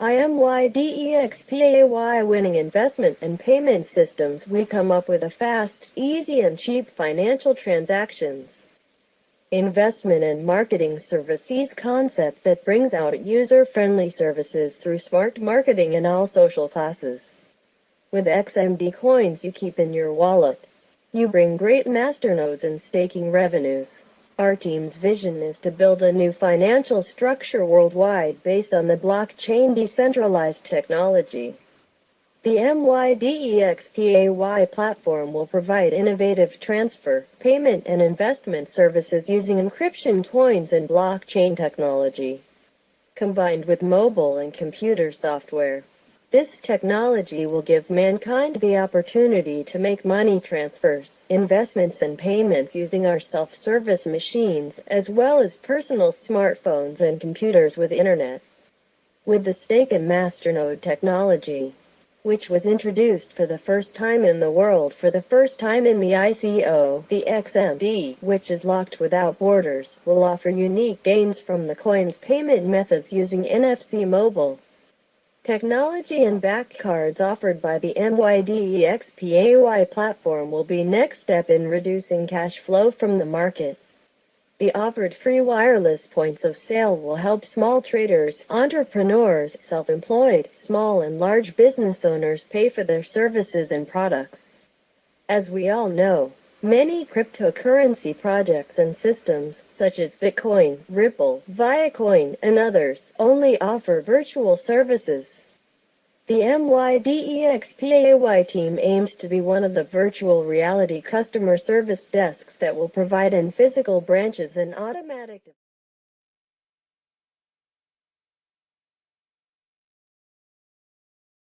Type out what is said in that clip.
IMYDEXPAY winning investment and payment systems we come up with a fast, easy and cheap financial transactions investment and marketing services concept that brings out user-friendly services through smart marketing in all social classes. With XMD coins you keep in your wallet, you bring great masternodes and staking revenues. Our team's vision is to build a new financial structure worldwide based on the blockchain decentralized technology. The MYDEXPAY platform will provide innovative transfer, payment and investment services using encryption coins and blockchain technology, combined with mobile and computer software. This technology will give mankind the opportunity to make money transfers, investments and payments using our self-service machines, as well as personal smartphones and computers with internet. With the stake and masternode technology, which was introduced for the first time in the world for the first time in the ICO, the XMD, which is locked without borders, will offer unique gains from the coin's payment methods using NFC mobile Technology and back cards offered by the MYDEXPAY platform will be next step in reducing cash flow from the market. The offered free wireless points of sale will help small traders, entrepreneurs, self-employed, small and large business owners pay for their services and products. As we all know, Many cryptocurrency projects and systems, such as Bitcoin, Ripple, Viacoin, and others, only offer virtual services. The MYDEXPAY team aims to be one of the virtual reality customer service desks that will provide in physical branches and automatic